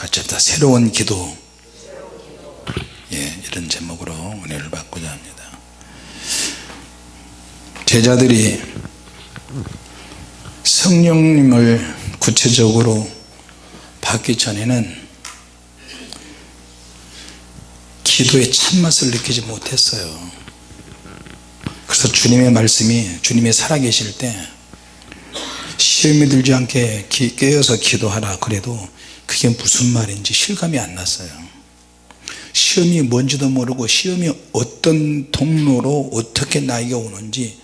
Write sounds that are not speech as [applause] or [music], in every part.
같이 합시다. 새로운 기도. 예, 이런 제목으로 은혜를 받고자 합니다. 제자들이 성령님을 구체적으로 받기 전에는 기도의 참맛을 느끼지 못했어요. 그래서 주님의 말씀이 주님이 살아계실 때 시험이 들지 않게 기, 깨어서 기도하라 그래도 그게 무슨 말인지 실감이 안 났어요. 시험이 뭔지도 모르고 시험이 어떤 통로로 어떻게 나에게 오는지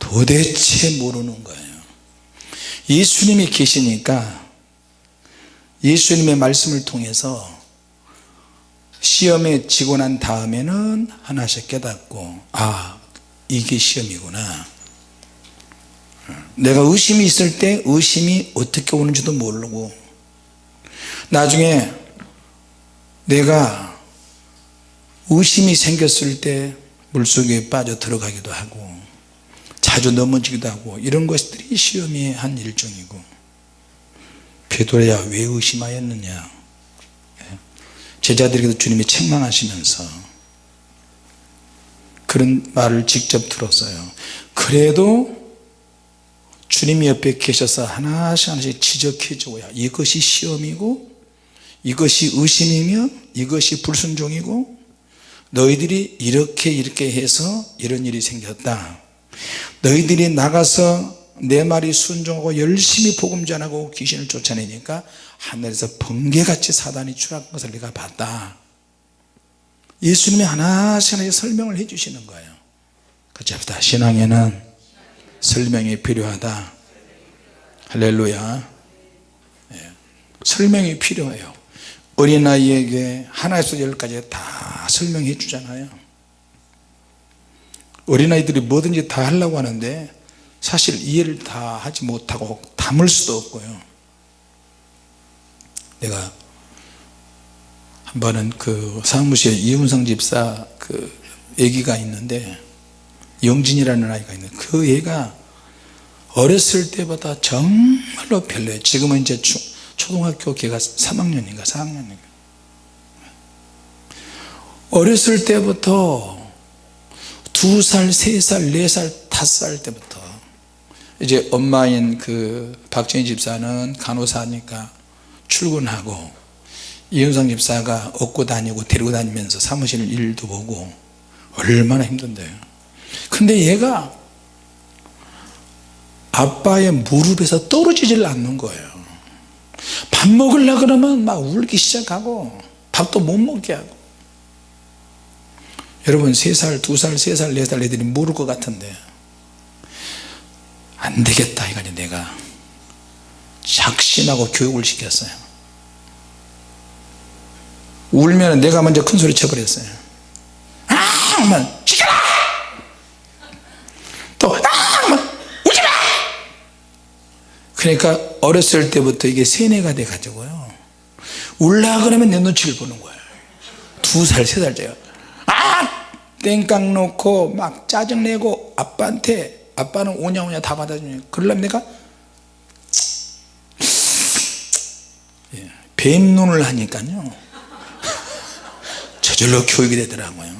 도대체 모르는 거예요. 예수님이 계시니까 예수님의 말씀을 통해서 시험에 지고 난 다음에는 하나씩 깨닫고 아 이게 시험이구나. 내가 의심이 있을 때 의심이 어떻게 오는지도 모르고 나중에 내가 의심이 생겼을 때 물속에 빠져 들어가기도 하고 자주 넘어지기도 하고 이런 것들이 시험의 한 일종이고 베드로야 왜 의심하였느냐. 제자들에게도 주님이 책망하시면서 그런 말을 직접 들었어요. 그래도 주님이 옆에 계셔서 하나씩 하나씩 지적해 줘야 이것이 시험이고 이것이 의심이며 이것이 불순종이고 너희들이 이렇게 이렇게 해서 이런 일이 생겼다. 너희들이 나가서 내 말이 순종하고 열심히 복음 전하고 귀신을 쫓아내니까 하늘에서 번개같이 사단이 추락한 것을 내가 봤다. 예수님이 하나씩 설명을 해 주시는 거예요. 같이 합시다. 신앙에는 설명이 필요하다. 할렐루야. 예. 설명이 필요해요 어린아이에게 하나에서 열까지 다 설명해 주잖아요. 어린아이들이 뭐든지 다 하려고 하는데 사실 이해를 다 하지 못하고 담을 수도 없고요. 내가 한 번은 그 사무실에 이훈성 집사 그 애기가 있는데 영진이라는 아이가 있는데 그 애가 어렸을 때보다 정말로 별로예요. 지금은 이제 초, 초등학교 걔가 3학년인가 4학년인가. 어렸을 때부터 두 살, 세 살, 네 살, 다섯 살 때부터 이제 엄마인 그 박정희 집사는 간호사니까 출근하고 이현상 집사가 업고 다니고 데리고 다니면서 사무실 일도 보고 얼마나 힘든데요. 근데 얘가 아빠의 무릎에서 떨어지질 않는 거예요 밥 먹으려 그러면 막 울기 시작하고 밥도 못 먹게 하고. 여러분 3살, 2살, 3살, 4살 애들이 모를 것 같은데 안 되겠다 이거니 내가. 작심하고 교육을 시켰어요. 울면 내가 먼저 큰 소리 쳐버렸어요. 아 하면 지켜라! 또 아! 하면 울지마 그러니까 어렸을 때부터 이게 세뇌가 돼 가지고요. 울라 그러면 내 눈치를 보는 거예요 두 살, 세 살째가 아! 땡깡 놓고 막 짜증내고 아빠한테 아빠는 오냐오냐 다 받아주냐 그러려면 내가 예, 뱀눈을 하니까요. 저절로 교육이 되더라고요.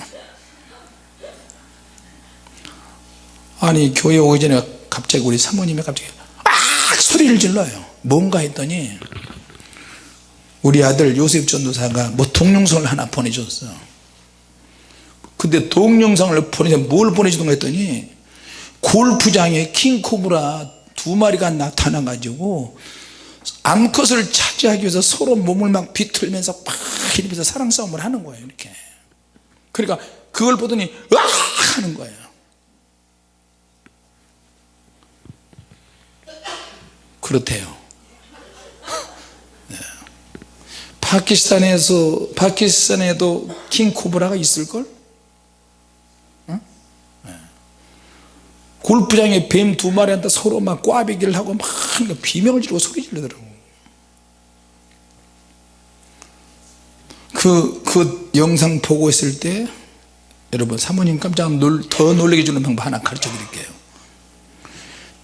아니 교회 오기 전에 갑자기 우리 사모님이 갑자기 아 소리를 질러요. 뭔가 했더니 우리 아들 요셉 전도사가 뭐 동영상을 하나 보내줬어. 근데 동영상을 보내서 뭘 보내주던가 했더니 골프장에 킹코브라 두 마리가 나타나 가지고 암컷을 차지하기 위해서 서로 몸을 막 비틀면서 막 이러면서 사랑 싸움을 하는 거예요 이렇게. 그러니까 그걸 보더니 으악 하는 거예요 그렇대요. 네. 파키스탄에서 파키스탄에도 킹코브라가 있을걸? 골프장에 뱀 두 마리한테 서로 막 꽈배기를 하고 막 비명을 지르고 소리 지르더라고. 그, 그 영상 보고 있을 때 여러분 사모님 깜짝 놀, 더 놀라게 주는 방법 하나 가르쳐 드릴게요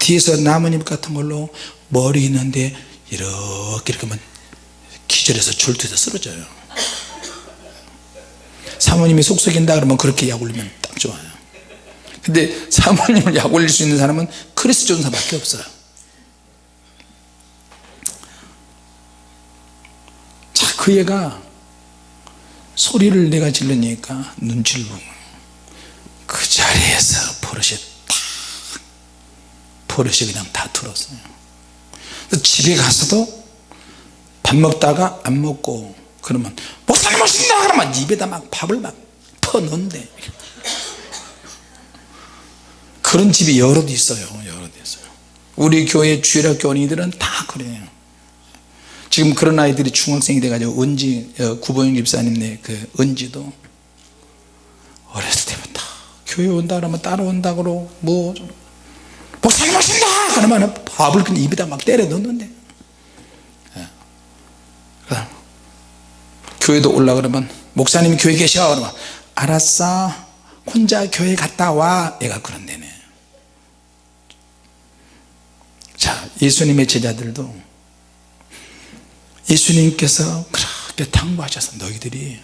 뒤에서 나무잎 같은 걸로 머리 있는데 이렇게 이렇게 하면 앞절에서 절투해서 쓰러져요. 사모님이 속썩인다 그러면 그렇게 약 올리면 딱 좋아요. 근데 사모님을 약 올릴 수 있는 사람은 크리스 존사밖에 없어요. 자그 애가 소리를 내가 질르니까 눈치를 보고 그 자리에서 버릇이 딱 버릇이 그냥 다 들었어요. 집에 가서도 밥 먹다가 안 먹고 그러면 목사님 오신다 그러면 입에다 막 밥을 막 퍼넣는데. 그런 집이 여럿 있어요 여럿 있어요. 우리 교회 주일학 교원이들은 다 그래요. 지금 그런 아이들이 중학생이 돼가지고 은지 어, 구보영 집사님네 그 은지도 어렸을 때부터 교회 온다 그러면 따라온다 그러고 뭐 좀, 목사님 오신다. 그러면 밥을 그냥 입에다 막 때려 넣는데. 예. 교회도 올라 그러면 목사님 교회 계셔. 그러면 알았어. 혼자 교회 갔다 와. 애가 그런데네. 자 예수님의 제자들도 예수님께서 그렇게 당부하셔서 너희들이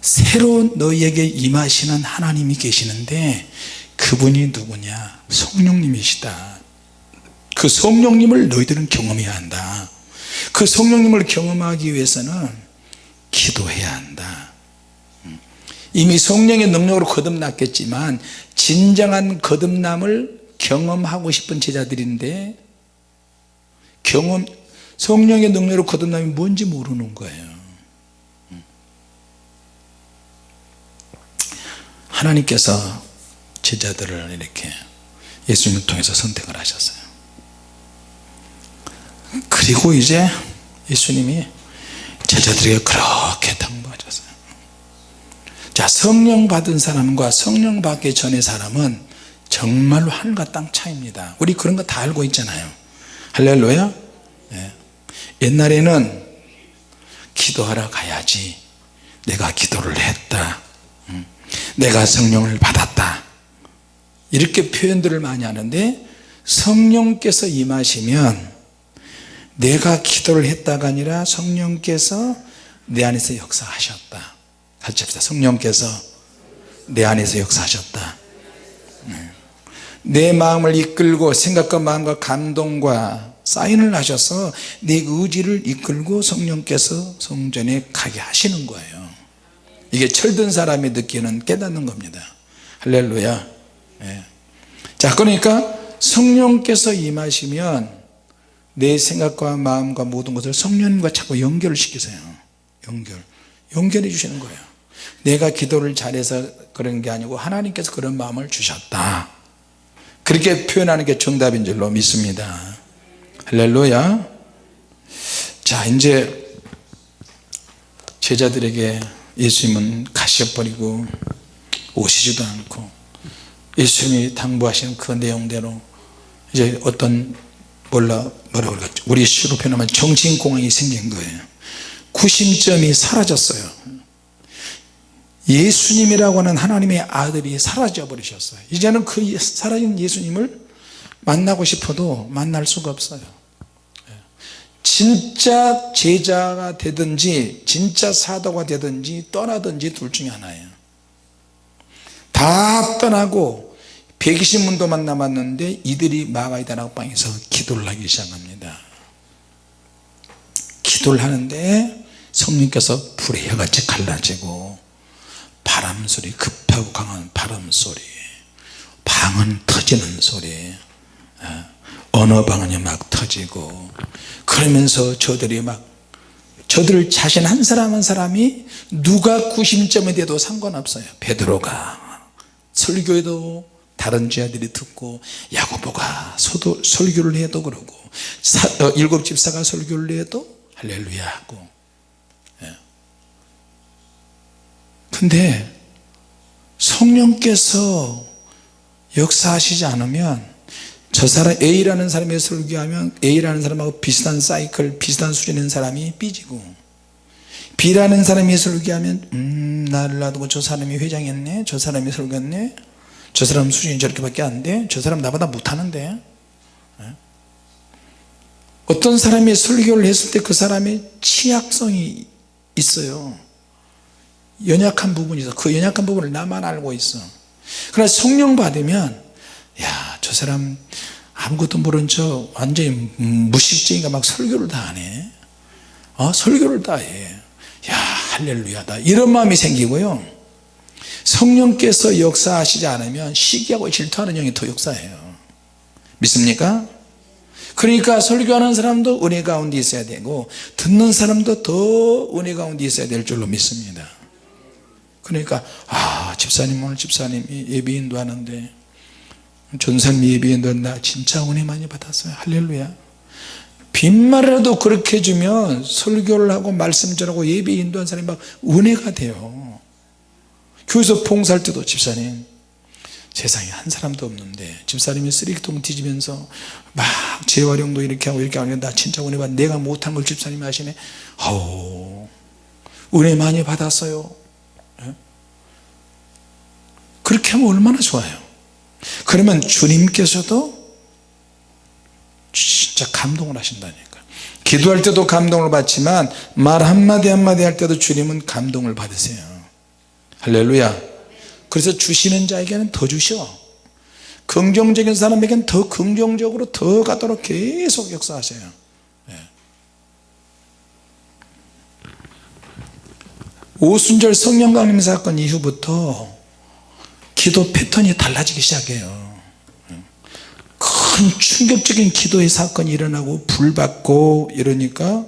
새로 너희에게 임하시는 하나님이 계시는데 그분이 누구냐? 성령님이시다. 그 성령님을 너희들은 경험해야 한다. 그 성령님을 경험하기 위해서는 기도해야 한다. 이미 성령의 능력으로 거듭났겠지만 진정한 거듭남을 경험하고 싶은 제자들인데 경험 성령의 능력으로 거듭남이 뭔지 모르는 거예요. 하나님께서 제자들을 이렇게 예수님을 통해서 선택을 하셨어요. 그리고 이제 예수님이 제자들에게 그렇게 당부하셨어요. 자 성령 받은 사람과 성령 받기 전의 사람은 정말로 하늘과 땅 차이입니다. 우리 그런 거 다 알고 있잖아요. 할렐루야. 예. 옛날에는 기도하러 가야지 내가 기도를 했다. 음. 내가 성령을 받았다 이렇게 표현들을 많이 하는데 성령께서 임하시면 내가 기도를 했다가 아니라 성령께서 내 안에서 역사하셨다. 같이 합시다. 성령께서 내 안에서 역사하셨다. 네. 내 마음을 이끌고 생각과 마음과 감동과 사인을 하셔서 내 의지를 이끌고 성령께서 성전에 가게 하시는 거예요. 이게 철든 사람이 느끼는 깨닫는 겁니다. 할렐루야. 예. 자 그러니까 성령께서 임하시면 내 생각과 마음과 모든 것을 성령님과 자꾸 연결을 시키세요. 연결. 연결해 주시는 거예요. 내가 기도를 잘해서 그런 게 아니고 하나님께서 그런 마음을 주셨다. 그렇게 표현하는 게 정답인 줄로 믿습니다. 할렐루야. 자 이제 제자들에게 예수님은 가셔버리고 오시지도 않고 예수님이 당부하신 그 내용대로 이제 어떤 몰라 뭐라고 그러겠죠. 우리 시로 표현하면 정신공황이 생긴 거예요. 구심점이 사라졌어요. 예수님이라고 하는 하나님의 아들이 사라져 버리셨어요. 이제는 그 사라진 예수님을 만나고 싶어도 만날 수가 없어요. 진짜 제자가 되든지 진짜 사도가 되든지 떠나든지 둘 중에 하나예요 다 떠나고 120문도만 남았는데 이들이 마가이 다락방에서 기도를 하기 시작합니다. 기도를 하는데 성령께서 불의 혀같이 갈라지고 바람소리 급하고 강한 바람소리 방언 터지는 소리 언어 방언이 막 터지고 그러면서 저들이 막 저들 자신 한 사람 한 사람이 누가 구심점이 돼도 상관없어요. 베드로가 설교에도 다른 제자들이 듣고 야고보가 설교를 해도 그러고 사, 어, 일곱 집사가 설교를 해도 할렐루야 하고 예. 근데 성령께서 역사하시지 않으면 저 사람 A라는 사람이 설교하면 A라는 사람하고 비슷한 사이클 비슷한 수준인 사람이 삐지고 B라는 사람이 설교하면 음 나를 놔두고 저 사람이 회장했네 저 사람이 설교했네. 저 사람 수준이 저렇게 밖에 안돼 저 사람 나보다 못하는데. 예? 어떤 사람이 설교를 했을 때 그 사람의 취약성이 있어요. 연약한 부분이 있어. 그 연약한 부분을 나만 알고 있어. 그러나 성령 받으면 야 저 사람 아무것도 모른 척 완전히 무식쟁이가 막 설교를 다 하네 어? 설교를 다해 야 할렐루야다 이런 마음이 생기고요. 성령께서 역사하시지 않으면 시기하고 질투하는 영이 더 역사해요. 믿습니까? 그러니까 설교하는 사람도 은혜 가운데 있어야 되고 듣는 사람도 더 은혜 가운데 있어야 될 줄로 믿습니다. 그러니까 아 집사님 오늘 집사님이 예비 인도 하는데 전사님 예비 인도 한다 진짜 은혜 많이 받았어요. 할렐루야 빈말이라도 그렇게 해주면 설교를 하고 말씀 전하고 예비 인도한 사람이 막 은혜가 돼요. 교회에서 봉사할 때도 집사님 세상에 한 사람도 없는데 집사님이 쓰레기통 뒤지면서 막 재활용도 이렇게 하고 이렇게 하는데 나 진짜 은혜 받 내가 못한 걸 집사님이 하시네. 아우 은혜 많이 받았어요. 예? 그렇게 하면 얼마나 좋아요. 그러면 주님께서도 진짜 감동을 하신다니까. 기도할 때도 감동을 받지만 말 한마디 한마디 할 때도 주님은 감동을 받으세요. 할렐루야. 그래서 주시는 자에게는 더 주셔. 긍정적인 사람에게는 더 긍정적으로 더 가도록 계속 역사하세요. 예. 오순절 성령 강림 사건 이후부터 기도 패턴이 달라지기 시작해요. 예. 큰 충격적인 기도의 사건이 일어나고 불받고 이러니까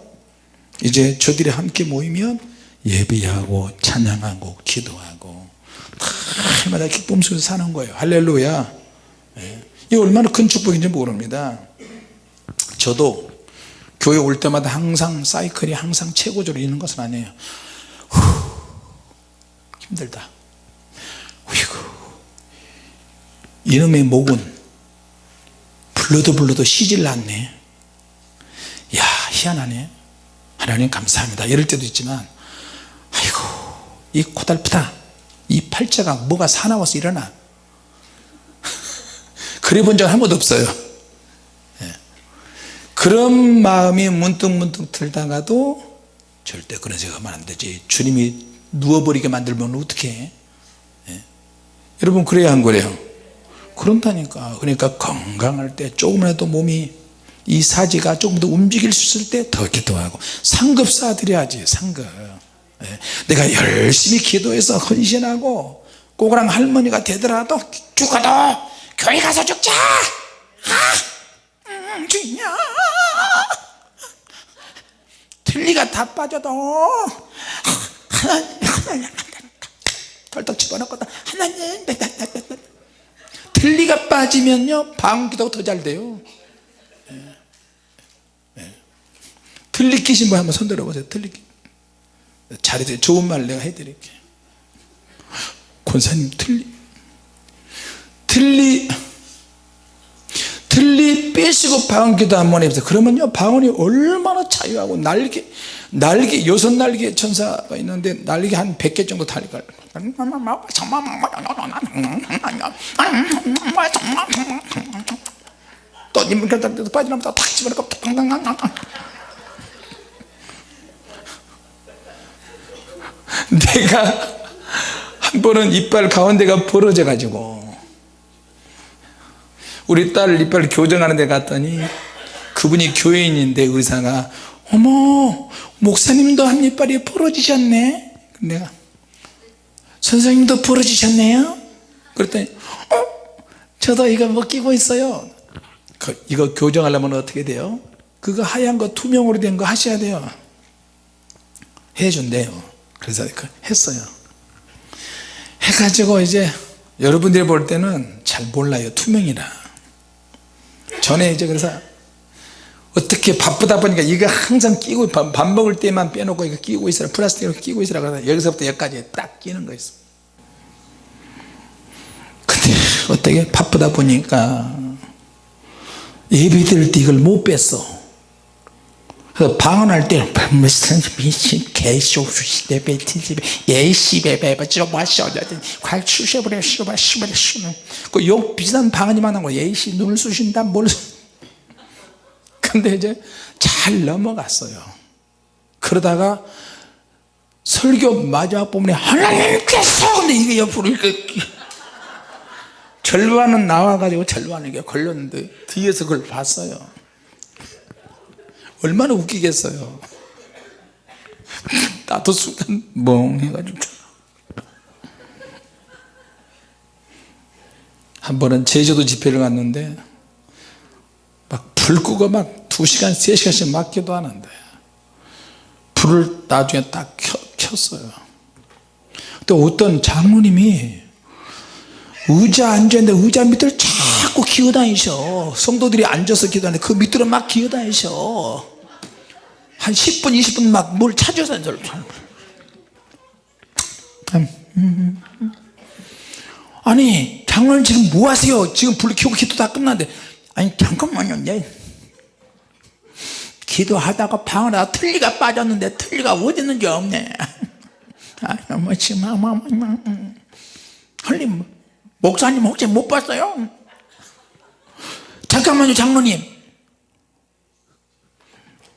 이제 저들이 함께 모이면 예배하고 찬양하고 기도하고 날마다 기쁨 속에서 사는 거예요. 할렐루야. 예. 이 얼마나 큰 축복인지 모릅니다. 저도 교회 올 때마다 항상 사이클이 항상 최고조로 있는 것은 아니에요. 후, 힘들다. 어이구. 이놈의 목은 불러도 불러도 쉬질 않네. 야 희한하네. 하나님 감사합니다. 이럴 때도 있지만 아이고 이 고달프다. 이 팔자가 뭐가 사나워서 일어나? 그래 본 적 한 번도 없어요. 예. 그런 마음이 문득문득 들다가도 절대 그런 생각하면 안 되지. 주님이 누워버리게 만들면 어떻게 해? 예. 여러분 그래야 한 거래요 그런다니까. 그러니까 건강할 때 조금이라도 몸이 이 사지가 조금 더 움직일 수 있을 때 더 기도하고. 상급 쌓아드려야지 상급. 예. 내가 열심히 기도해서 헌신하고 꼬그랑 할머니가 되더라도 죽어도 교회 가서 죽자! 아, 음, 주냐? 틀니가 다 빠져도 하나님 덜떡 집어넣거든 하나님 틀니가 빠지면요 방귀도 더잘 돼요. 예. 예. 끼신 분 한번 손 들어보세요. 끼 잘해주세요 좋은 말 내가 해드릴게. 권사님 틀리 틀리 틀리 빼시고 방언기도 한번 해보세요. 그러면요 방언이 얼마나 자유하고 날개 날개 여섯 날개 천사가 있는데 날개 한 100개 정도 달릴 또 님은 결단도 빠지나면 탁 집어넣고 내가 한 번은 이빨 가운데가 벌어져 가지고 우리 딸 이빨 교정하는 데 갔더니 그분이 교인인데 의사가 어머 목사님도 한 이빨이 벌어지셨네? 내가 선생님도 벌어지셨네요? 그랬더니 어? 저도 이거 뭐 끼고 있어요. 그, 이거 교정하려면 어떻게 돼요? 그거 하얀 거 투명으로 된 거 하셔야 돼요. 해준대요. 그래서 그 했어요. 해가지고 이제 여러분들이 볼 때는 잘 몰라요. 투명이라. 전에 이제 그래서 어떻게 바쁘다 보니까 이거 항상 끼고 밥 먹을 때만 빼놓고 이거 끼고 있으라 플라스틱으로 끼고 있으라 그러다 여기서부터 여기까지 딱 끼는 거 있어. 근데 어떻게 바쁘다 보니까 때 이걸 못 뺐어. 그 방언할 때 무슨 미친 개쇼수 시대 베티집에 예시베 베베 저마셔 괄 추셔버려 슈바 슈바 슈그 욕 비싼 방언이 많은 거 예시 눈을 쑤신다 뭘그 근데 이제 잘 넘어갔어요. 그러다가 설교 마지막 부분에 하나님께서 근데 이게 옆으로 이렇게 절반은 나와가지고 절반은 이게 걸렸는데 뒤에서 그걸 봤어요. 얼마나 웃기겠어요. 나도 순간 멍해가지고. 한 번은 제주도 집회를 갔는데 막 불 끄고 막 2시간 3시간씩 막 기도 하는데 불을 나중에 딱 켜, 켰어요. 근데 어떤 장로님이 의자 앉았는데 의자 밑을 자꾸 기어다니셔. 성도들이 앉아서 기도하는데 그 밑으로 막 기어다니셔. 한 10분 20분 막 뭘 찾아서 저를 아니 장로님 지금 뭐 하세요? 지금 불 켜고 기도 다 끝났는데. 아니 잠깐만요. 내 기도하다가 방 안에 틀니가 빠졌는데 틀니가 어디 있는지 없네. 아, 할림 목사님 혹시 못 봤어요? 잠깐만요 장로님.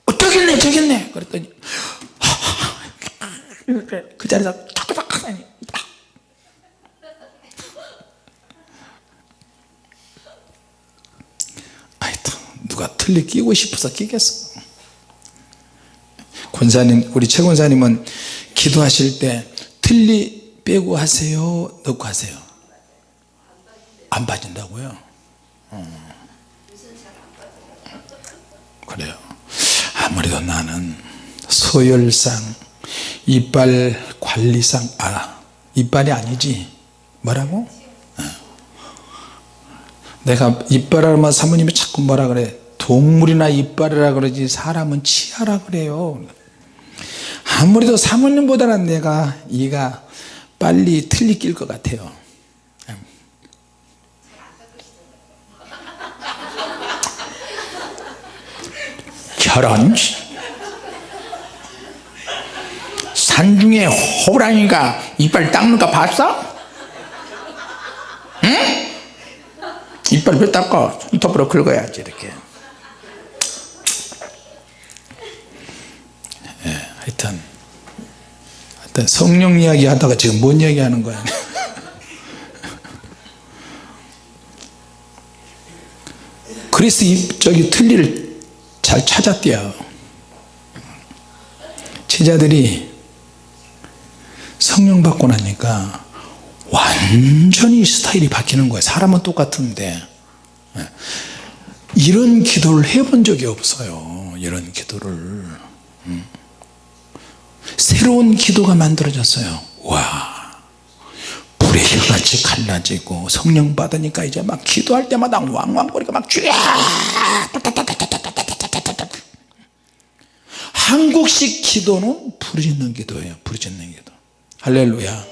어, 저기 있네 저기 있네. 그랬더니 그 자리에서 탁탁탁 하니 하여튼 누가 틀리 끼고 싶어서 끼겠어 권사님 우리 최 권사님은 기도하실 때 틀리 빼고 하세요? 넣고 하세요? 안 빠진다고요? 어. 그래요. 아무래도 나는 소열상 이빨 관리상 아 이빨이 아니지. 뭐라고? 어. 내가 이빨하면 사모님이 자꾸 뭐라 그래? 동물이나 이빨이라 그러지 사람은 치아라 그래요 아무래도 사모님보다는 내가 이가 빨리 틀리 낄 것 같아요 저런 산중에 호랑이가 이빨 닦는 거 봤어? 응? 이빨 왜 닦아? 손톱으로 긁어야지 이렇게 예, 하여튼 하여튼 성령 이야기 하다가 지금 뭔 이야기 하는 거야? [laughs] 그리스 이 저기 틀니를 잘 찾았대요. 제자들이 성령 받고 나니까 완전히 스타일이 바뀌는 거예요 사람은 똑같은데. 예. 이런 기도를 해본 적이 없어요. 이런 기도를. 음. 새로운 기도가 만들어졌어요. 와 불의 혀같이 갈라지고 성령 받으니까 이제 막 기도할 때마다 왕왕거리가 막 쥐야 한국식 기도는 부르짖는 기도예요 부르짖는 기도. 할렐루야.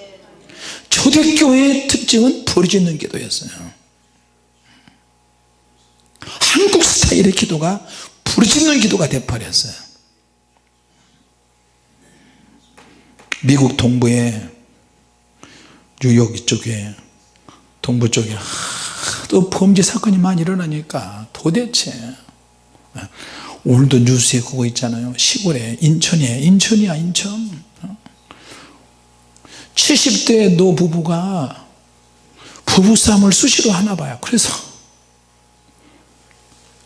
초대교회의 특징은 부르짖는 기도였어요. 한국 스타일의 기도가 부르짖는 기도가 돼버렸어요 미국 동부에 뉴욕 이쪽에 동부 쪽에 또 범죄 사건이 많이 일어나니까 도대체 오늘도 뉴스에 그거 있잖아요. 시골에 인천에 인천이야 인천. 70대 노부부가 부부싸움을 수시로 하나 봐요. 그래서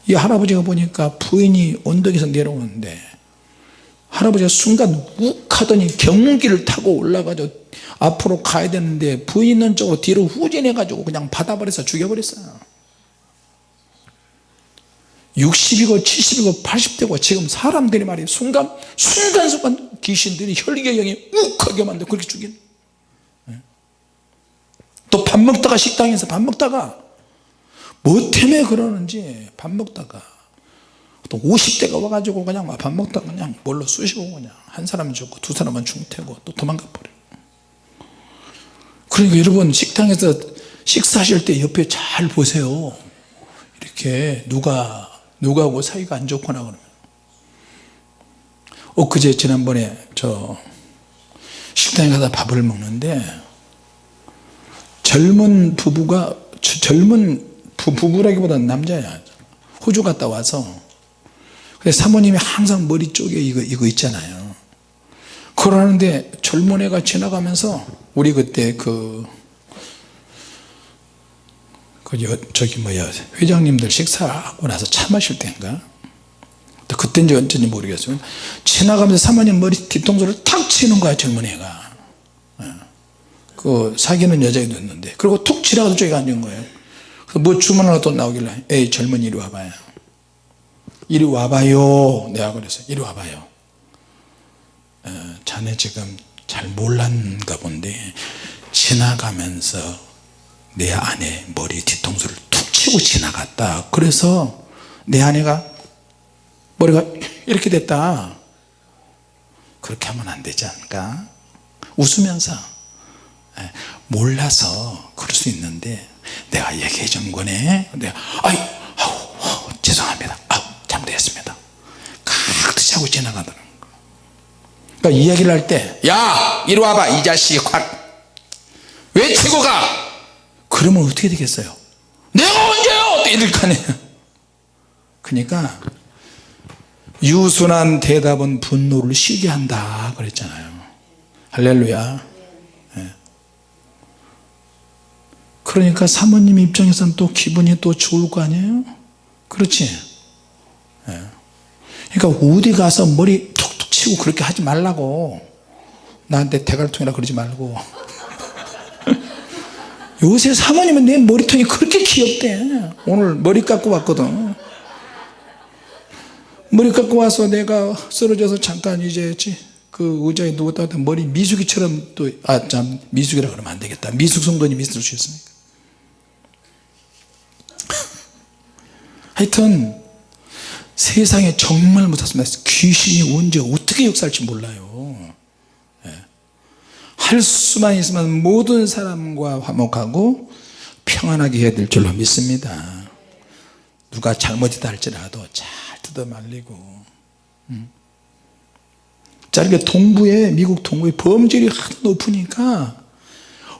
이 할아버지가 보니까 부인이 언덕에서 내려오는데 할아버지가 순간 욱 하더니 경운기를 타고 올라가서 앞으로 가야 되는데 부인 있는 쪽으로 뒤로 후진해 가지고 그냥 받아버려서 죽여버렸어요. 60이고 70이고 80대고 지금 사람들이 말이에요. 순간 순간순간 귀신들이 혈기경이 욱하게 만들어 그렇게 죽인. 또 밥 먹다가 식당에서 밥 먹다가 뭐 때문에 그러는지 밥 먹다가 또 50대가 와가지고 그냥 밥 먹다가 그냥 뭘로 쑤시고 그냥 한 사람은 죽고 두 사람은 중태고 또 도망가 버려요. 그러니까 여러분 식당에서 식사하실 때 옆에 잘 보세요. 이렇게 누가 누구하고 사이가 안 좋거나 그러면. 엊그제 지난번에 저 식당에 가다 밥을 먹는데 젊은 부부가 젊은 부, 부부라기보다는 남자야. 호주 갔다 와서 사모님이 항상 머리 쪽에 이거, 이거 있잖아요. 그러는데 젊은 애가 지나가면서 우리 그때 그, 그 여, 저기 뭐야 회장님들 식사하고 나서 차 마실 때인가? 그때인지 언제인지 모르겠어요. 지나가면서 사모님 머리 뒤통수를 탁 치는 거야 젊은 애가. 예. 그 사귀는 여자애도 있는데. 그리고 툭 지나가서 저기 앉은 거예요. 뭐 주문 하나 또 나오길래 에이 젊은이 이리 와봐요 이리 와봐요. 내가 그랬어요. 이리 와봐요. 어, 자네 지금 잘 몰랐는가 본데 지나가면서 내 아내 머리 뒤통수를 툭 치고 지나갔다. 그래서 내 아내가 머리가 이렇게 됐다. 그렇게 하면 안 되지 않을까? 웃으면서 예, 몰라서 그럴 수 있는데 내가 얘기해 준 거네. 내가 아이 아우, 아우, 죄송합니다 아우 잘못했습니다 가득 하고 지나가더라고 그러니까 이야기를 할 때 야 이리 와봐 이 자식 확 외치고 가? 그러면 어떻게 되겠어요? 내가 언제요? 또 이럴 거 아니에요. 그러니까 유순한 대답은 분노를 쉬게 한다 그랬잖아요. 할렐루야. 예. 그러니까 사모님 입장에서는 또 기분이 또 좋을 거 아니에요? 그렇지? 예. 그러니까 어디 가서 머리 툭툭 치고 그렇게 하지 말라고. 나한테 대갈통이라 그러지 말고. [laughs] 요새 사모님은 내 머리통이 그렇게 귀엽대. 오늘 머리 깎고 왔거든. 머리 깎고 와서 내가 쓰러져서 잠깐 이제 그 의자에 누웠다 가 머리 미숙이처럼 또 아 참 미숙이라 그러면 안 되겠다. 미숙 성도님 있을 수 있습니까 하여튼 세상에 정말 무섭습니다 귀신이 언제 어떻게 역사할지 몰라요 예. 할 수만 있으면 모든 사람과 화목하고 평안하게 해야 될 줄로 믿습니다 누가 잘못이다 할지라도 잘 뜯어 말리고 음. 자 이렇게 동부에 미국 동부에 범죄율이 하도 높으니까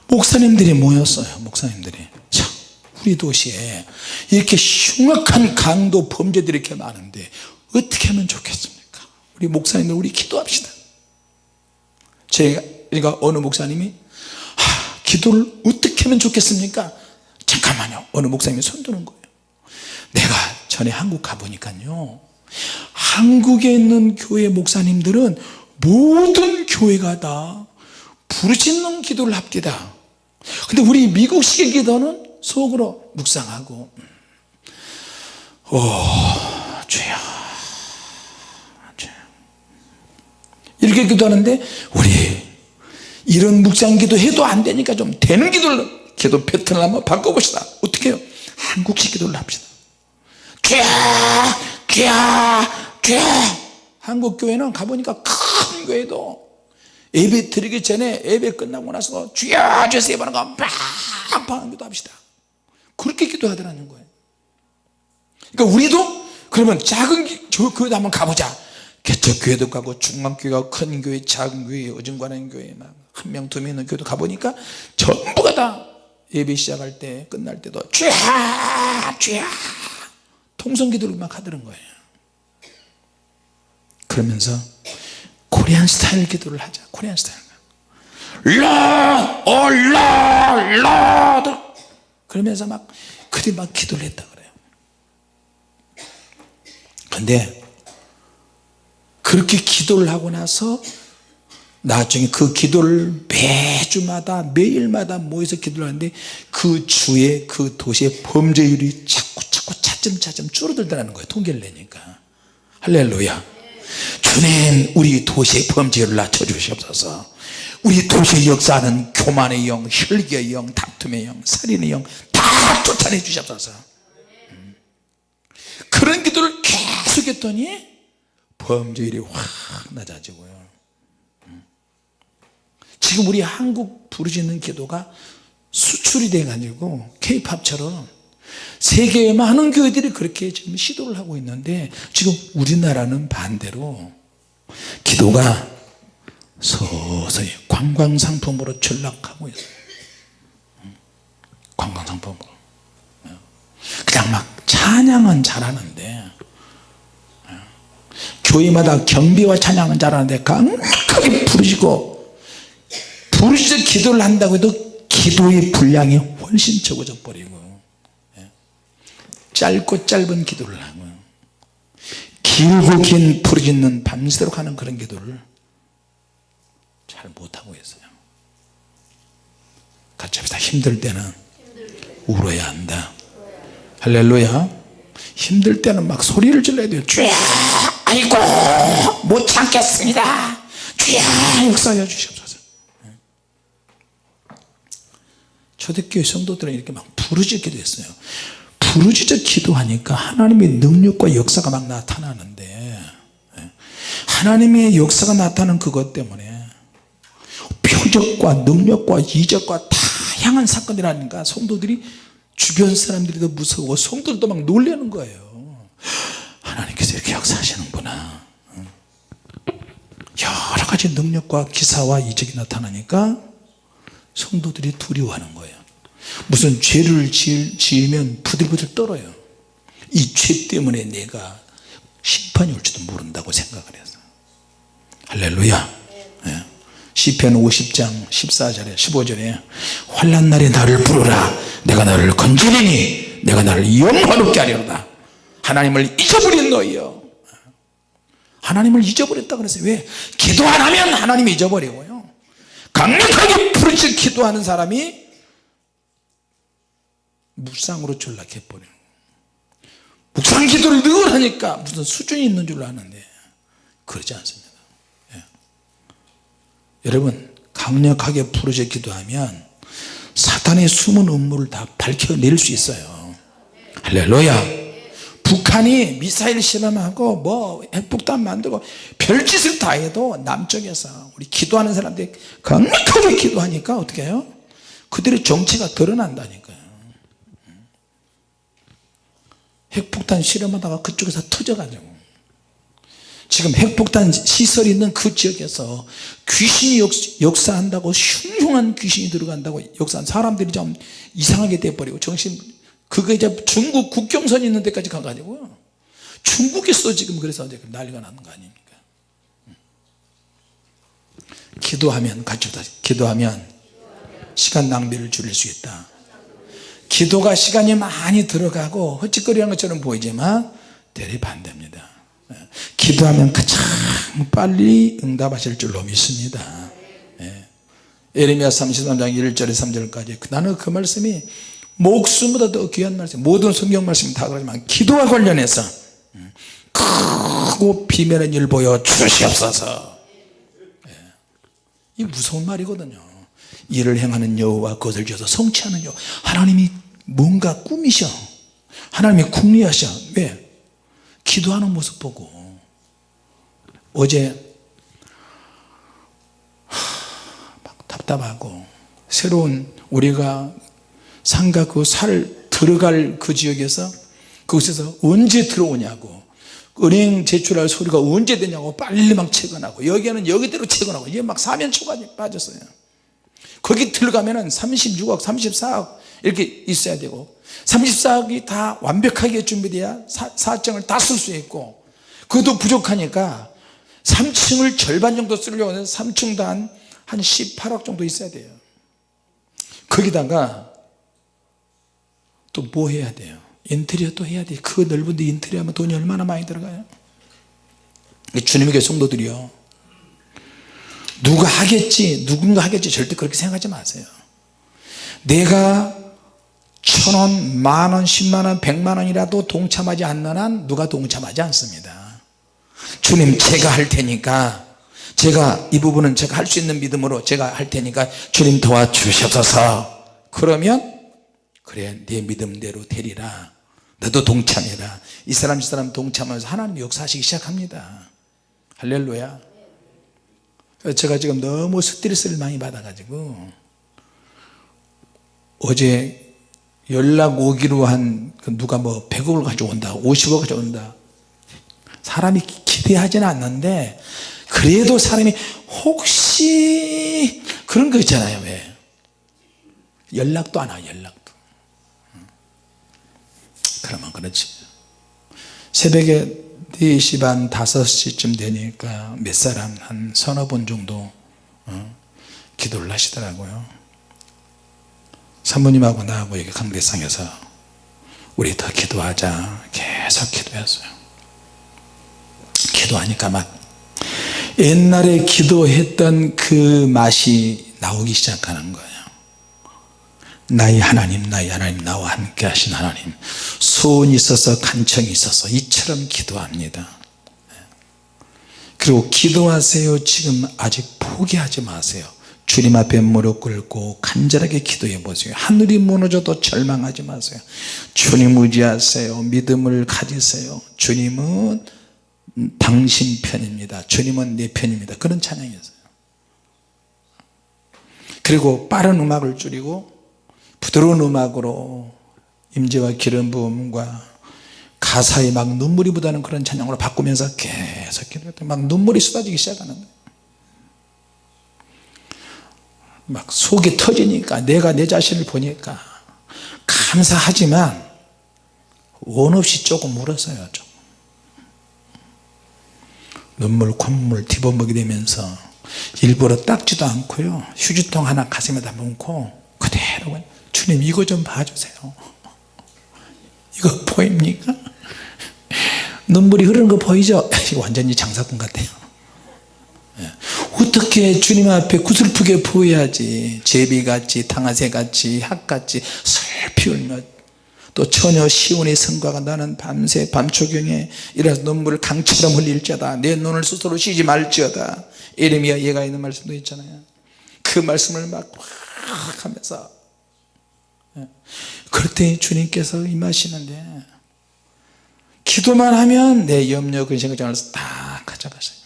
목사님들이 모였어요 목사님들이 참 우리 도시에 이렇게 흉악한 강도 범죄들이 이렇게 많은데 어떻게 하면 좋겠습니까? 우리 목사님들 우리 기도합시다. 제가 그러니까 어느 목사님이 하, 기도를 어떻게 하면 좋겠습니까? 잠깐만요. 어느 목사님이 손 드는 거예요. 내가 전에 한국 가보니까요. 한국에 있는 교회 목사님들은 모든 교회가 다 부르짖는 기도를 합디다. 근데 우리 미국식의 기도는 속으로 묵상하고 오 주여 주여. 이렇게 기도하는데 우리 이런 묵상 기도 해도 안 되니까 좀 되는 기도를 기도 패턴을 한번 바꿔봅시다. 어떻게 해요? 한국식 기도를 합시다. 주여 주여 주여 한국 교회는 가보니까 큰 교회도 예배 드리기 전에 예배 끝나고 나서 주여 주여 하는 거 빵빵 기도 합시다 그렇게 기도하더라는 거예요. 그러니까 우리도 그러면 작은 저 교회도 한번 가보자. 개척교회도 가고 중간교회가 큰 교회 작은 교회 어중간한 교회 한명 두 명 있는 교회도 가보니까 전부가 다 예배 시작할 때 끝날 때도 주여 주여 통성기도를 막 하더는 거예요. 그러면서 코리안 스타일 기도를 하자 코리안 스타일. 라 올라 라 그러면서 막 그들이 막 기도를 했다 그래요. 근데 그렇게 기도를 하고 나서 나중에 그 기도를 매주마다 매일마다 모여서 기도를 하는데 그 주에 그 도시의 범죄율이 자꾸 자꾸 차츰차츰 줄어들더라는 거예요 통계를 내니까. 할렐루야. 주님 우리 도시의 범죄율을 낮춰주시옵소서 우리 도시의 역사는 교만의 영, 혈기의 영, 다툼의 영, 살인의 영 다 쫓아내 주시옵소서 음. 그런 기도를 계속 했더니 범죄율이 확 낮아지고요 음. 지금 우리 한국 부르짖는 기도가 수출이 돼 가지고 케이팝처럼 세계의 많은 교회들이 그렇게 지금 시도를 하고 있는데 지금 우리나라는 반대로 기도가 서서히 관광상품으로 전락하고 있어요 관광상품으로. 그냥 막 찬양은 잘하는데 교회마다 경비와 찬양은 잘하는데 강력하게 부르시고 부르짖어 기도를 한다고 해도 기도의 분량이 훨씬 적어져 버리고 예. 짧고 짧은 기도를 하고 길고 긴 부르짖는 밤새도록 하는 그런 기도를 잘 못하고 있어요. 합시다. 힘들 때는 울어야 한다. 할렐루야. 힘들 때는 막 소리를 질러야 돼요. 주야 아이고 못 참겠습니다. 주야 역사하여 주시옵소서. 초대교회 성도들은 이렇게 막 부르짖기도 했어요. 부르짖어 기도하니까 하나님의 능력과 역사가 막 나타나는데 예. 하나님의 역사가 나타나는 그것 때문에 표적과 능력과 이적과 다양한 사건이라니까 성도들이 주변 사람들이 더 무서워 성도들도 막 놀라는 거예요. 하나님께서 이렇게 역사하시는구나. 여러 가지 능력과 기사와 이적이 나타나니까 성도들이 두려워하는 거예요. 무슨 죄를 지으면 부들부들 떨어요. 이 죄 때문에 내가 심판이 올지도 모른다고 생각을 해서. 할렐루야. 예. 시편 50장 14절에 15절에 환난 날에 나를 부르라. 내가 너를 건지리니 내가 나를 영화롭게 하리로다. 하나님을 잊어버린 너희여. 하나님을 잊어버렸다 그랬어요. 왜? 기도 안 하면 하나님이 잊어버리고요. 강력하게 부르짖 기도하는 사람이 묵상으로 전락해 버려요. 묵상 기도를 늘 하니까 무슨 수준이 있는 줄 아는데 그러지 않습니다. 예. 여러분 강력하게 부르짖 기도하면 사탄의 숨은 음모를 다 밝혀낼 수 있어요. 할렐루야. 북한이 미사일 실험하고 뭐 핵폭탄 만들고 별짓을 다 해도 남쪽에서 우리 기도하는 사람들이 강력하게 기도하니까 어떻게 해요? 그들의 정체가 드러난다니까요. 핵폭탄 실험하다가 그쪽에서 터져가지고 지금 핵폭탄 시설이 있는 그 지역에서 귀신이 역, 사한다고 흉흉한 귀신이 들어간다고 역사한 사람들이 좀 이상하게 돼버리고 정신 그거 이제 중국 국경선이 있는 데까지 가가지고요 중국에서 지금 그래서 이제 난리가 나는 거 아닙니까? 기도하면 같이 기도하면 시간 낭비를 줄일 수 있다. 기도가 시간이 많이 들어가고 헛짓거리하는 것처럼 보이지만 대리 반대입니다. 예. 기도하면 가장 빨리 응답하실 줄로 믿습니다 예. 에레미야 33장 1절에 3절까지 나는 그 말씀이 목숨보다 더 귀한 말씀 모든 성경 말씀 다 그러지만 기도와 관련해서 음, 크고 비밀의 일 보여 주시옵소서 예. 이 무서운 말이거든요 일을 행하는 여호와 그것을 지어서 성취하는 여호와 하나님이 뭔가 꿈이셔 하나님이 궁리하셔 왜? 기도하는 모습 보고 어제 막 답답하고 새로운 우리가 상가 그 살 들어갈 그 지역에서 그곳에서 언제 들어오냐고 은행 제출할 소리가 언제 되냐고 빨리 막 채권하고 여기에는 여기대로 채권하고 이게 막 사면초가 빠졌어요. 거기 들어가면 은 36억 34억 이렇게 있어야 되고 34억이 다 완벽하게 준비돼야 사, 정을 다 쓸 수 있고 그것도 부족하니까 3층을 절반 정도 쓰려고 하면 3층도 한, 한 18억 정도 있어야 돼요. 거기다가 또 뭐 해야 돼요? 인테리어 또 해야 돼그 넓은 데 인테리어 하면 돈이 얼마나 많이 들어가요? 주님의 교 성도들이요 누가 하겠지 누군가 하겠지 절대 그렇게 생각하지 마세요. 내가 천원 만원 십만원 백만원이라도 동참하지 않는 한 누가 동참하지 않습니다. 주님 제가 할 테니까 제가 이 부분은 제가 할 수 있는 믿음으로 제가 할 테니까 주님 도와주셔서 그러면 그래 네 믿음대로 되리라. 너도 동참해라. 이 사람 이 사람 동참하면서 하나님 역사하시기 시작합니다. 할렐루야. 제가 지금 너무 스트레스를 많이 받아 가지고 어제 연락 오기로 한그 누가 뭐 100억을 가져온다 50억 가져온다. 사람이 기대하지는 않는데 그래도 사람이 혹시 그런 거 있잖아요 왜. 연락도 안 와요 연락도. 그러면 그렇지. 새벽에 4시 반 5시쯤 되니까 몇 사람? 한 서너 분 정도 어, 기도를 하시더라고요 사모님하고 나하고 이렇게 강대상에서 우리 더 기도하자. 계속 기도했어요. 기도하니까 막 옛날에 기도했던 그 맛이 나오기 시작하는 거예요. 나의 하나님 나의 하나님 나와 함께 하신 하나님. 소원이 있어서 간청이 있어서 이처럼 기도합니다. 그리고 기도하세요. 지금 아직 포기하지 마세요 주님 앞에 무릎 꿇고 간절하게 기도해 보세요. 하늘이 무너져도 절망하지 마세요. 주님 의지하세요. 믿음을 가지세요. 주님은 당신 편입니다. 주님은 내 편입니다. 그런 찬양이었어요. 그리고 빠른 음악을 줄이고 부드러운 음악으로 임재와 기름 부음과 가사에 막 눈물이 묻어나는 그런 찬양으로 바꾸면서 계속 기도했더니 막 눈물이 쏟아지기 시작하는 거예요 막 속이 터지니까 내가 내 자신을 보니까 감사하지만 원 없이 조금 울었어요 좀. 눈물 콧물 뒤범벅이 되면서 일부러 닦지도 않고요 휴지통 하나 가슴에다 묻고 그대로 주님 이거 좀 봐주세요 이거 보입니까? 눈물이 흐르는 거 보이죠? [laughs] 이거 완전히 장사꾼 같아요 예. 어떻게 주님 앞에 구슬프게 보여야지? 제비같이 당아새같이 학같이 슬피 울며 또 처녀 시온의 성과가 나는 밤새 밤초경에 일어나서 눈물을 강처럼 흘릴지어다. 내 눈을 스스로 쉬지 말지어다. 에레미야 얘가 있는 말씀도 있잖아요. 그 말씀을 막 하면서. 예. 그럴 때 주님께서 임하시는데 기도만 하면 내 염려 근심 걱정을 다 가져가세요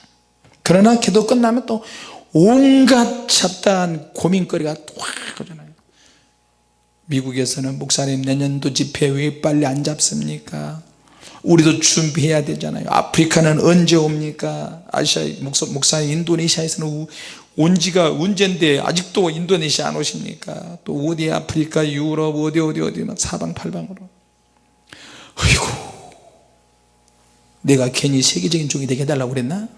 그러나 기도 끝나면 또 온갖 잡다한 고민거리가 확 오잖아요. 미국에서는 목사님 내년도 집회 왜 빨리 안 잡습니까? 우리도 준비해야 되잖아요. 아프리카는 언제 옵니까? 아시아 목사님 인도네시아에서는 온 지가 언젠데 아직도 인도네시아 안 오십니까? 또 어디 아프리카 유럽 어디 어디 어디 막 사방팔방으로. 어이구 내가 괜히 세계적인 종이 되게 해달라고 그랬나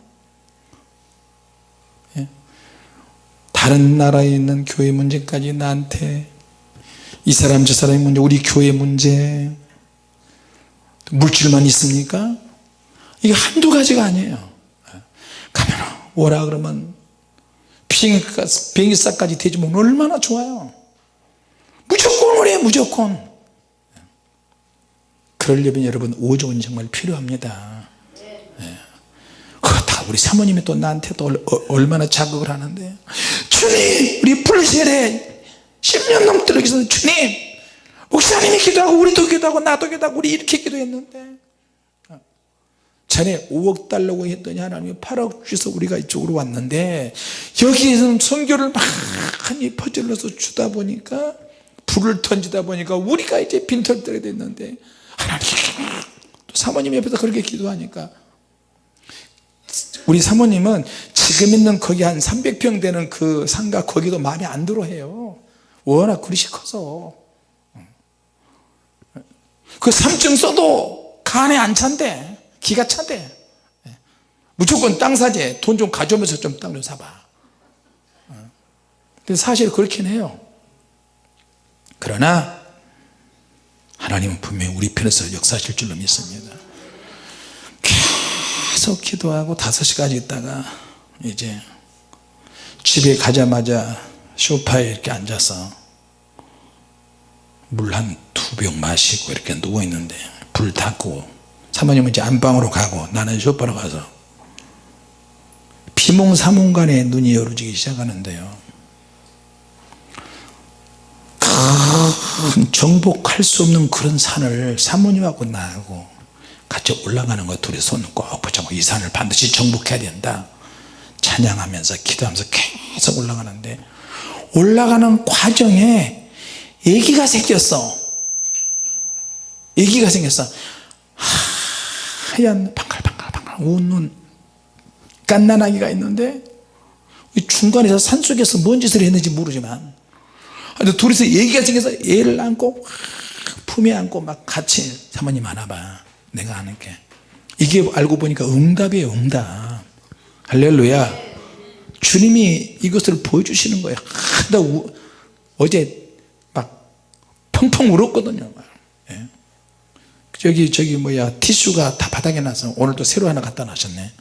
다른 나라에 있는 교회 문제까지 나한테 이 사람 저 사람의 문제 우리 교회 문제 물질만 있습니까? 이게 한두 가지가 아니에요. 가면 오라 그러면 비행기값까지 대주면 얼마나 좋아요. 무조건 오래 무조건. 그러려면 여러분 오종은 정말 필요합니다 네. 다 우리 사모님이 또 나한테 또 얼마나 자극을 하는데 주님 우리 불세례. 10년 넘도록 해서 주님 목사님이 기도하고 우리도 기도하고 나도 기도하고 우리 이렇게 기도했는데. 전에 5억 달라고 했더니 하나님이 8억 주셔서 우리가 이쪽으로 왔는데 여기에서는 선교를 많이 퍼질러서 주다 보니까 불을 던지다 보니까 우리가 이제 빈털터리 됐는데 하나님 또 사모님 옆에서 그렇게 기도하니까 우리 사모님은 지금 있는 거기 한 300평 되는 그 상가 거기도 마음에 안 들어 해요. 워낙 그릇이 커서. 그 3층 써도 간에 안 찬대. 기가 차대. 무조건 땅 사재 돈 좀 가져오면서 좀 땅 좀 사봐. 근데 사실 그렇긴 해요. 그러나 하나님은 분명히 우리 편에서 역사하실 줄로 믿습니다 계속 기도하고 5시까지 있다가 이제 집에 가자마자 소파에 이렇게 앉아서 물 한 두 병 마시고 이렇게 누워있는데 불 닫고 사모님은 이제 안방으로 가고 나는 쇼파로 가서 비몽사몽간에 눈이 열어지기 시작하는데요. 큰 정복할 수 없는 그런 산을 사모님하고 나하고 같이 올라가는 거 둘이 손꼭 붙잡고 이 산을 반드시 정복해야 된다. 찬양하면서 기도하면서 계속 올라가는데 올라가는 과정에 애기가 생겼어. 애기가 생겼어. 하얀 방갈방갈방갈 웃는 깐난아기가 있는데 중간에서 산속에서 뭔 짓을 했는지 모르지만 둘이서 얘기가 생겨서 애를 안고 품에 안고 막 같이 사모님 안아봐 내가 안을게. 이게 알고 보니까 응답이에요 응답. 할렐루야. 주님이 이것을 보여주시는 거예요. 아, 나 우, 어제 막 펑펑 울었거든요 예. 저기 저기 뭐야 티슈가 다 바닥에 나서 오늘도 새로 하나 갖다 놔셨네.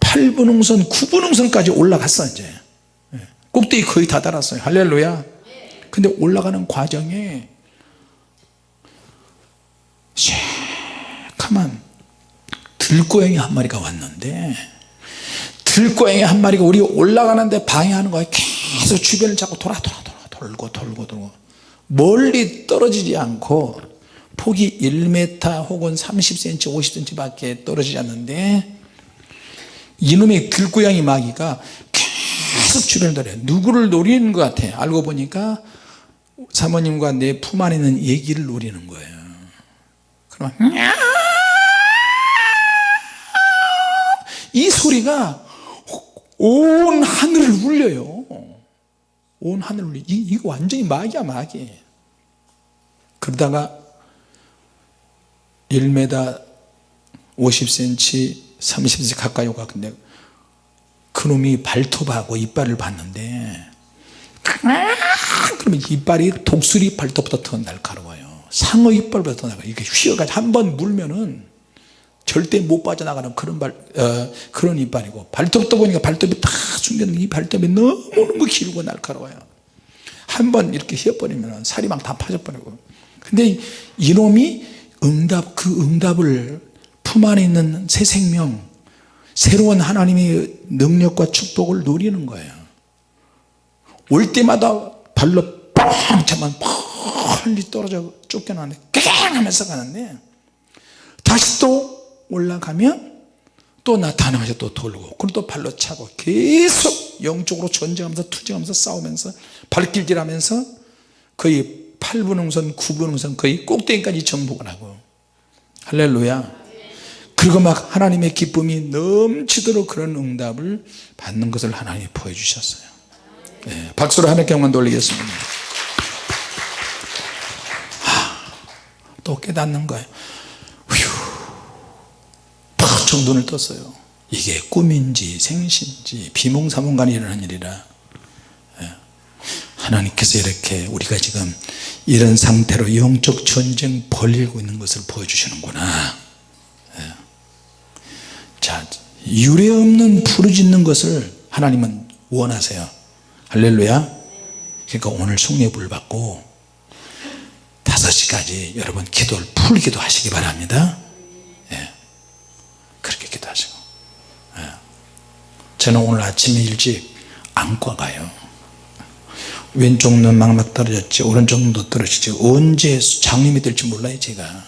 8분흥선 9분흥선까지 올라갔어 이제. 예. 꼭대기 거의 다 달았어요. 할렐루야. 근데 올라가는 과정에 새카만. 들고양이 한 마리가 왔는데 들고양이 한 마리가 우리 올라가는데 방해하는 거야. 계속 주변을 자꾸 돌아 돌아 돌아 돌고 돌고 돌고. 멀리 떨어지지 않고 폭이 1m 혹은 30cm 50cm 밖에 떨어지지 않는데 이놈의 들고양이 마귀가 계속 주변을 돌아요. 누구를 노리는 것 같아? 알고 보니까 사모님과 내 품 안에 있는 얘기를 노리는 거예요 이 소리가 온 하늘을 울려요. 온 하늘을 울려. 이, 이거 완전히 마귀야 마귀. 그러다가 1m 50cm 30cm 가까이 오가 근데 그놈이 발톱하고 이빨을 봤는데 그러면 이빨이 독수리 발톱보다 더 날카로워요 상어 이빨보다 더 날카로워요. 이게 휘어가지고 한번 물면은 절대 못 빠져나가는 그런 발, 어, 그런 이빨이고 발톱도 보니까 발톱이 다 숨겨놓은 이 발톱이 너무너무 길고 날카로워요. 한 번 이렇게 휘어버리면 살이 막다 빠져버리고. 근데 이놈이 응답 그 응답을 품 안에 있는 새 생명 새로운 하나님의 능력과 축복을 노리는 거예요. 올 때마다 발로 뻥 차면 멀리 떨어져 쫓겨나는데 깽 하면서 가는데 다시 또 올라가면 또 나타나면서 또 돌고 그럼 또 발로 차고 계속 영적으로 전쟁하면서 투쟁하면서 싸우면서 발길질하면서 거의 8분흥선 9분흥선 거의 꼭대기까지 정복을 하고. 할렐루야. 그리고 막 하나님의 기쁨이 넘치도록 그런 응답을 받는 것을 하나님이 보여주셨어요. 네, 박수로 하나님께 영광 돌리겠습니다 또 깨닫는 거예요. 휴, 팍 눈을 떴어요. 이게 꿈인지 생신지 비몽사몽간에 일어난 일이라. 예. 하나님께서 이렇게 우리가 지금 이런 상태로 영적 전쟁 벌리고 있는 것을 보여주시는구나. 예. 자 유례 없는 부르짖는 것을 하나님은 원하세요. 할렐루야. 그러니까 오늘 성례불 받고 5시까지 여러분 기도를 풀기도 하시기 바랍니다 예. 그렇게 기도하시고 예. 저는 오늘 아침에 일찍 안과 가요 왼쪽 눈 막막 떨어졌지 오른쪽 눈도 떨어지지 언제 장님이 될지 몰라요 제가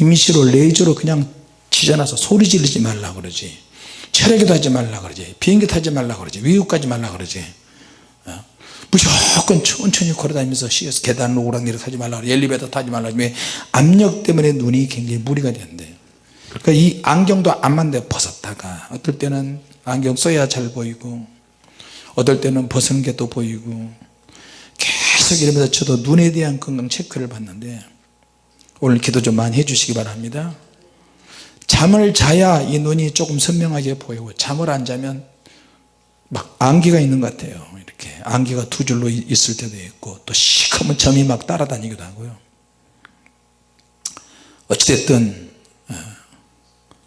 임시로 레이저로 그냥 지져놔서 소리 지르지 말라 그러지 철회기도 하지 말라 그러지 비행기 타지 말라 그러지 가지 말라 그러지 어? 무조건 천천히 걸어다니면서 쉬어서 계단 오락내려 타지 말라 엘리베이터 타지 말라 왜? 압력 때문에 눈이 굉장히 무리가 되는데. 그러니까 이 안경도 안 맞는데 벗었다가 어떨 때는 안경 써야 잘 보이고 어떨 때는 벗은 게 또 보이고 계속 이러면서 저도 눈에 대한 건강 체크를 받는데 오늘 기도 좀 많이 해주시기 바랍니다. 잠을 자야 이 눈이 조금 선명하게 보이고 잠을 안 자면 막 안개가 있는 것 같아요 이렇게 안개가 두 줄로 있을 때도 있고 또 시커먼 점이 막 따라다니기도 하고요. 어찌됐든 어,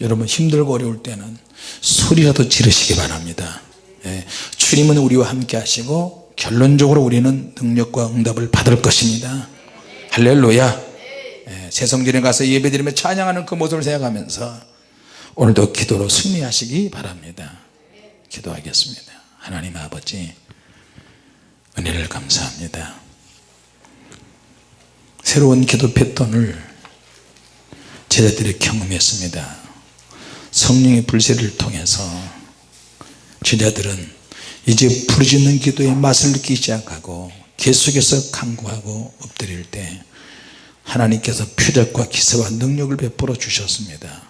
여러분 힘들고 어려울 때는 소리라도 지르시기 바랍니다. 예, 주님은 우리와 함께 하시고 결론적으로 우리는 능력과 응답을 받을 것입니다. 할렐루야. 예, 새성전에 가서 예배드리며 찬양하는 그 모습을 생각하면서 오늘도 기도로 승리하시기 바랍니다. 기도하겠습니다. 하나님 아버지 은혜를 감사합니다. 새로운 기도 패턴을 제자들이 경험했습니다. 성령의 불세를 통해서 제자들은 이제 부르짖는 기도의 맛을 느끼기 시작하고 계속해서 간구하고 엎드릴 때 하나님께서 표적과 기사와 능력을 베풀어 주셨습니다